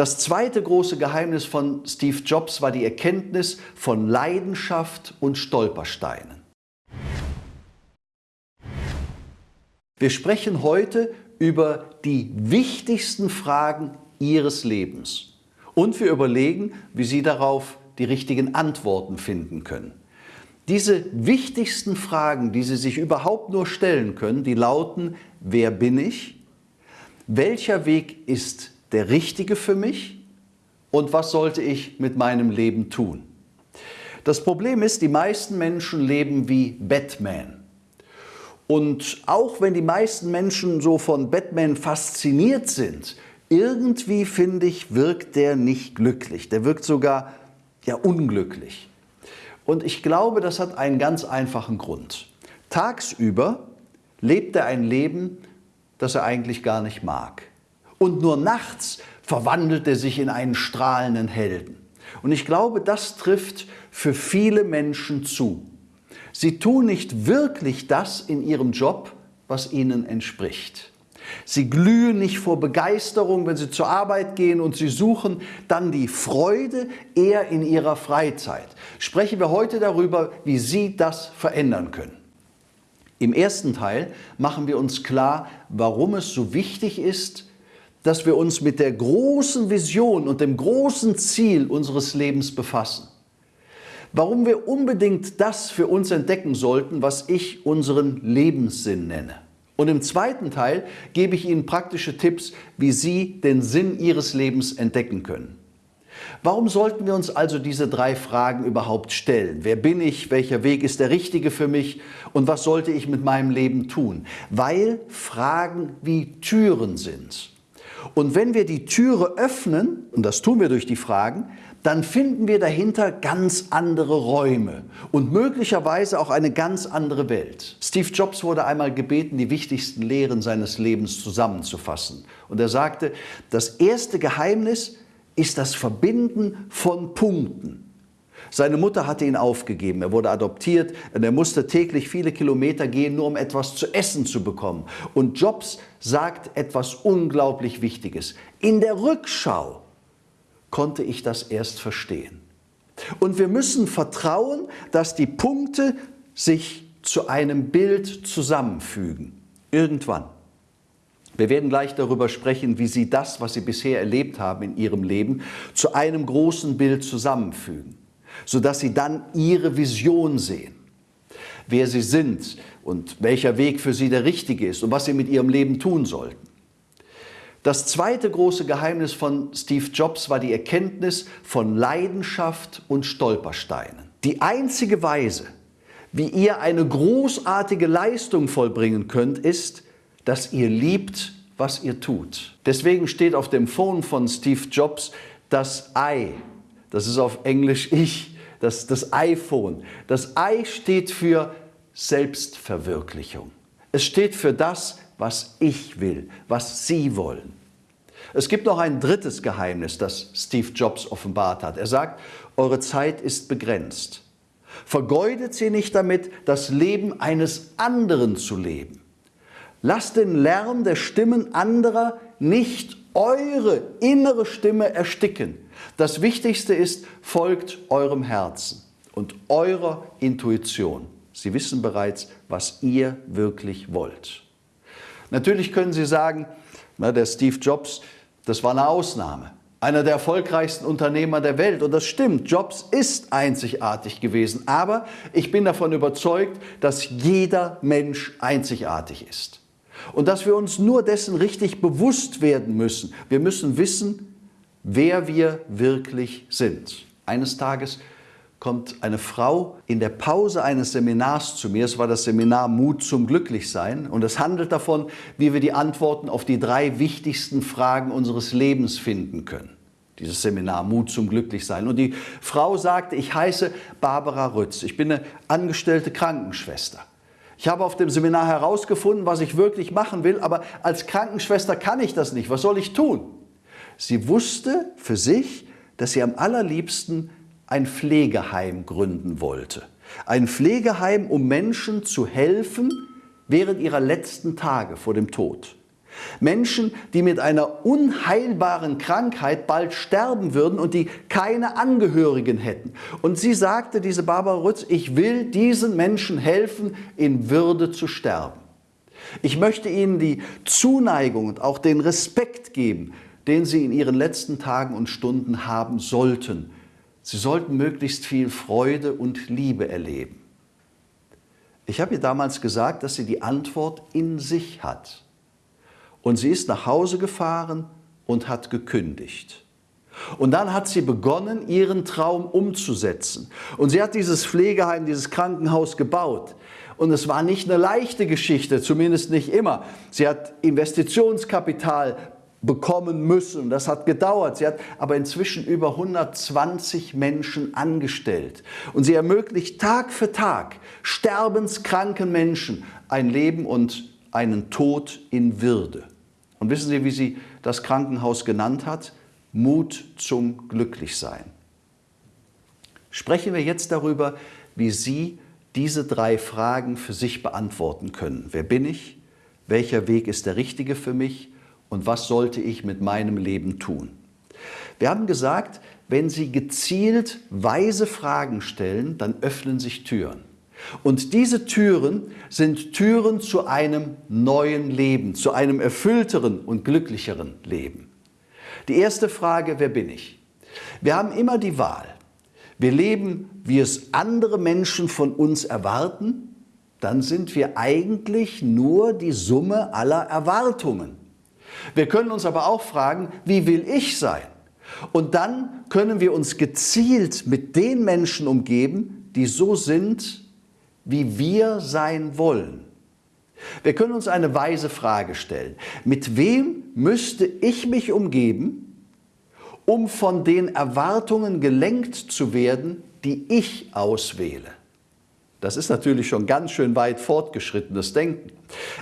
Das zweite große Geheimnis von Steve Jobs war die Erkenntnis von Leidenschaft und Stolpersteinen. Wir sprechen heute über die wichtigsten Fragen Ihres Lebens und wir überlegen, wie Sie darauf die richtigen Antworten finden können. Diese wichtigsten Fragen, die Sie sich überhaupt nur stellen können, die lauten, wer bin ich? Welcher Weg ist der richtige für mich? Und was sollte ich mit meinem Leben tun? Das Problem ist, die meisten Menschen leben wie Batman. Und auch wenn die meisten Menschen so von Batman fasziniert sind, irgendwie finde ich, wirkt der nicht glücklich. Der wirkt sogar ja unglücklich. Und ich glaube, das hat einen ganz einfachen Grund. Tagsüber lebt er ein Leben, das er eigentlich gar nicht mag. Und nur nachts verwandelt er sich in einen strahlenden Helden. Und ich glaube, das trifft für viele Menschen zu. Sie tun nicht wirklich das in ihrem Job, was ihnen entspricht. Sie glühen nicht vor Begeisterung, wenn sie zur Arbeit gehen und sie suchen dann die Freude eher in ihrer Freizeit. Sprechen wir heute darüber, wie Sie das verändern können. Im ersten Teil machen wir uns klar, warum es so wichtig ist, dass wir uns mit der großen Vision und dem großen Ziel unseres Lebens befassen. Warum wir unbedingt das für uns entdecken sollten, was ich unseren Lebenssinn nenne. Und im zweiten Teil gebe ich Ihnen praktische Tipps, wie Sie den Sinn Ihres Lebens entdecken können. Warum sollten wir uns also diese drei Fragen überhaupt stellen? Wer bin ich? Welcher Weg ist der richtige für mich? Und was sollte ich mit meinem Leben tun? Weil Fragen wie Türen sind. Und wenn wir die Türe öffnen, und das tun wir durch die Fragen, dann finden wir dahinter ganz andere Räume und möglicherweise auch eine ganz andere Welt. Steve Jobs wurde einmal gebeten, die wichtigsten Lehren seines Lebens zusammenzufassen. Und er sagte, das erste Geheimnis ist das Verbinden von Punkten. Seine Mutter hatte ihn aufgegeben, er wurde adoptiert und er musste täglich viele Kilometer gehen, nur um etwas zu essen zu bekommen. Und Jobs sagt etwas unglaublich Wichtiges. In der Rückschau konnte ich das erst verstehen. Und wir müssen vertrauen, dass die Punkte sich zu einem Bild zusammenfügen. Irgendwann. Wir werden gleich darüber sprechen, wie Sie das, was Sie bisher erlebt haben in Ihrem Leben, zu einem großen Bild zusammenfügen, sodass Sie dann Ihre Vision sehen, wer Sie sind und welcher Weg für Sie der richtige ist und was Sie mit Ihrem Leben tun sollten. Das zweite große Geheimnis von Steve Jobs war die Erkenntnis von Leidenschaft und Stolpersteinen. Die einzige Weise, wie ihr eine großartige Leistung vollbringen könnt, ist, dass ihr liebt, was ihr tut. Deswegen steht auf dem Phone von Steve Jobs das I. Das ist auf Englisch ich, das, das iPhone. Das I steht für Selbstverwirklichung. Es steht für das, was ich will, was Sie wollen. Es gibt noch ein drittes Geheimnis, das Steve Jobs offenbart hat. Er sagt, eure Zeit ist begrenzt. Vergeudet sie nicht damit, das Leben eines anderen zu leben. Lasst den Lärm der Stimmen anderer nicht eure innere Stimme ersticken. Das Wichtigste ist, folgt eurem Herzen und eurer Intuition. Sie wissen bereits, was ihr wirklich wollt. Natürlich können Sie sagen, na, der Steve Jobs, das war eine Ausnahme. Einer der erfolgreichsten Unternehmer der Welt. Und das stimmt, Jobs ist einzigartig gewesen. Aber ich bin davon überzeugt, dass jeder Mensch einzigartig ist. Und dass wir uns nur dessen richtig bewusst werden müssen. Wir müssen wissen, wer wir wirklich sind. Eines Tages kommt eine Frau in der Pause eines Seminars zu mir. Es war das Seminar Mut zum Glücklichsein und es handelt davon, wie wir die Antworten auf die drei wichtigsten Fragen unseres Lebens finden können. Dieses Seminar Mut zum Glücklichsein. Und die Frau sagte, ich heiße Barbara Rütz. Ich bin eine angestellte Krankenschwester. Ich habe auf dem Seminar herausgefunden, was ich wirklich machen will, aber als Krankenschwester kann ich das nicht. Was soll ich tun? Sie wusste für sich, dass sie am allerliebsten ein Pflegeheim gründen wollte. Ein Pflegeheim, um Menschen zu helfen während ihrer letzten Tage vor dem Tod. Menschen, die mit einer unheilbaren Krankheit bald sterben würden und die keine Angehörigen hätten. Und sie sagte, diese Barbara Rütz, ich will diesen Menschen helfen, in Würde zu sterben. Ich möchte ihnen die Zuneigung und auch den Respekt geben, den sie in ihren letzten Tagen und Stunden haben sollten. Sie sollten möglichst viel Freude und Liebe erleben. Ich habe ihr damals gesagt, dass sie die Antwort in sich hat. Und sie ist nach Hause gefahren und hat gekündigt. Und dann hat sie begonnen, ihren Traum umzusetzen. Und sie hat dieses Pflegeheim, dieses Krankenhaus gebaut. Und es war nicht eine leichte Geschichte, zumindest nicht immer. Sie hat Investitionskapital bekommen müssen. Das hat gedauert. Sie hat aber inzwischen über 120 Menschen angestellt. Und sie ermöglicht Tag für Tag sterbenskranken Menschen ein Leben und einen Tod in Würde. Und wissen Sie, wie sie das Krankenhaus genannt hat? Mut zum Glücklichsein. Sprechen wir jetzt darüber, wie Sie diese drei Fragen für sich beantworten können. Wer bin ich? Welcher Weg ist der richtige für mich? Und was sollte ich mit meinem Leben tun? Wir haben gesagt, wenn Sie gezielt weise Fragen stellen, dann öffnen sich Türen. Und diese Türen sind Türen zu einem neuen Leben, zu einem erfüllteren und glücklicheren Leben. Die erste Frage, wer bin ich? Wir haben immer die Wahl. Wir leben, wie es andere Menschen von uns erwarten, dann sind wir eigentlich nur die Summe aller Erwartungen. Wir können uns aber auch fragen, wie will ich sein? Und dann können wir uns gezielt mit den Menschen umgeben, die so sind, wie wir sein wollen. Wir können uns eine weise Frage stellen. Mit wem müsste ich mich umgeben, um von den Erwartungen gelenkt zu werden, die ich auswähle? Das ist natürlich schon ganz schön weit fortgeschrittenes Denken.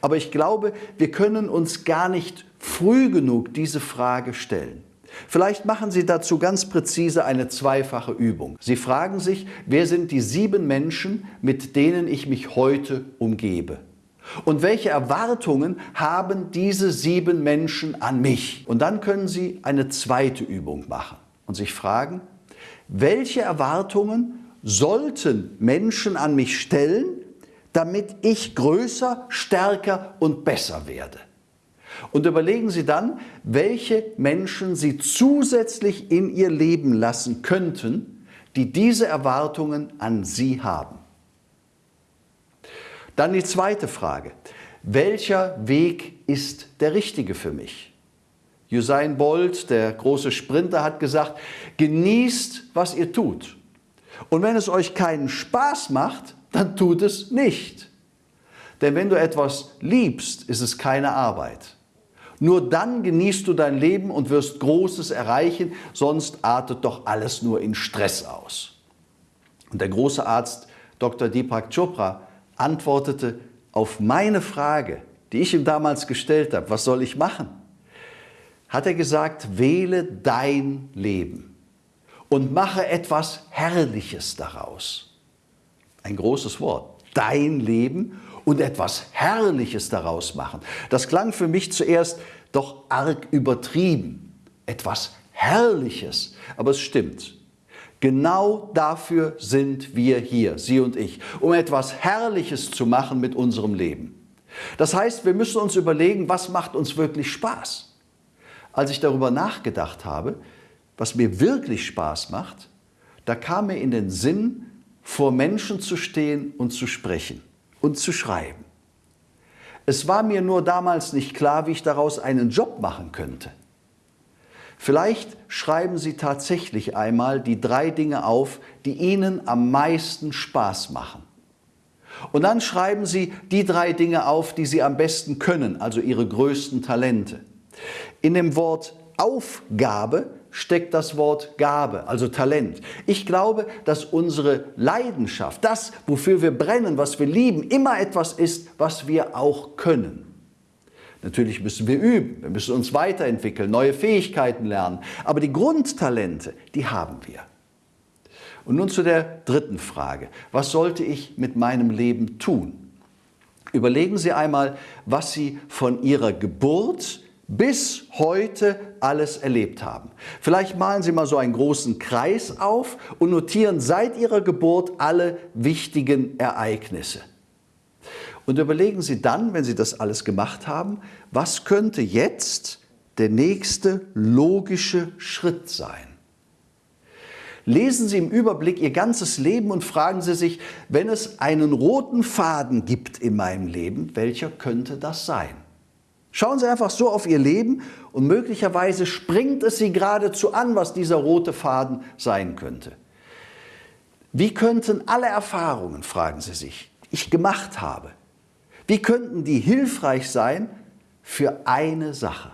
Aber ich glaube, wir können uns gar nicht früh genug diese Frage stellen. Vielleicht machen Sie dazu ganz präzise eine zweifache Übung. Sie fragen sich, wer sind die sieben Menschen, mit denen ich mich heute umgebe? Und welche Erwartungen haben diese sieben Menschen an mich? Und dann können Sie eine zweite Übung machen und sich fragen, welche Erwartungen sollten Menschen an mich stellen, damit ich größer, stärker und besser werde? Und überlegen Sie dann, welche Menschen Sie zusätzlich in Ihr Leben lassen könnten, die diese Erwartungen an Sie haben. Dann die zweite Frage. Welcher Weg ist der richtige für mich? Usain Bolt, der große Sprinter, hat gesagt, genießt, was ihr tut. Und wenn es euch keinen Spaß macht, dann tut es nicht. Denn wenn du etwas liebst, ist es keine Arbeit. Nur dann genießt du dein Leben und wirst Großes erreichen, sonst artet doch alles nur in Stress aus. Und der große Arzt Dr. Deepak Chopra antwortete auf meine Frage, die ich ihm damals gestellt habe, was soll ich machen? Hat er gesagt, wähle dein Leben und mache etwas Herrliches daraus. Ein großes Wort. Dein Leben und etwas Herrliches daraus machen. Das klang für mich zuerst doch arg übertrieben. Etwas Herrliches. Aber es stimmt. Genau dafür sind wir hier, Sie und ich, um etwas Herrliches zu machen mit unserem Leben. Das heißt, wir müssen uns überlegen, was macht uns wirklich Spaß. Als ich darüber nachgedacht habe, was mir wirklich Spaß macht, da kam mir in den Sinn, vor Menschen zu stehen und zu sprechen und zu schreiben. Es war mir nur damals nicht klar, wie ich daraus einen Job machen könnte. Vielleicht schreiben Sie tatsächlich einmal die drei Dinge auf, die Ihnen am meisten Spaß machen. Und dann schreiben Sie die drei Dinge auf, die Sie am besten können, also Ihre größten Talente. In dem Wort Aufgabe steckt das Wort Gabe, also Talent. Ich glaube, dass unsere Leidenschaft, das, wofür wir brennen, was wir lieben, immer etwas ist, was wir auch können. Natürlich müssen wir üben, wir müssen uns weiterentwickeln, neue Fähigkeiten lernen, aber die Grundtalente, die haben wir. Und nun zu der dritten Frage. Was sollte ich mit meinem Leben tun? Überlegen Sie einmal, was Sie von Ihrer Geburt bis heute alles erlebt haben. Vielleicht malen Sie mal so einen großen Kreis auf und notieren seit Ihrer Geburt alle wichtigen Ereignisse. Und überlegen Sie dann, wenn Sie das alles gemacht haben, was könnte jetzt der nächste logische Schritt sein? Lesen Sie im Überblick Ihr ganzes Leben und fragen Sie sich, wenn es einen roten Faden gibt in meinem Leben, welcher könnte das sein? Schauen Sie einfach so auf Ihr Leben und möglicherweise springt es Sie geradezu an, was dieser rote Faden sein könnte. Wie könnten alle Erfahrungen, fragen Sie sich, ich gemacht habe, wie könnten die hilfreich sein für eine Sache?